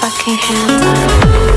I can't handle it.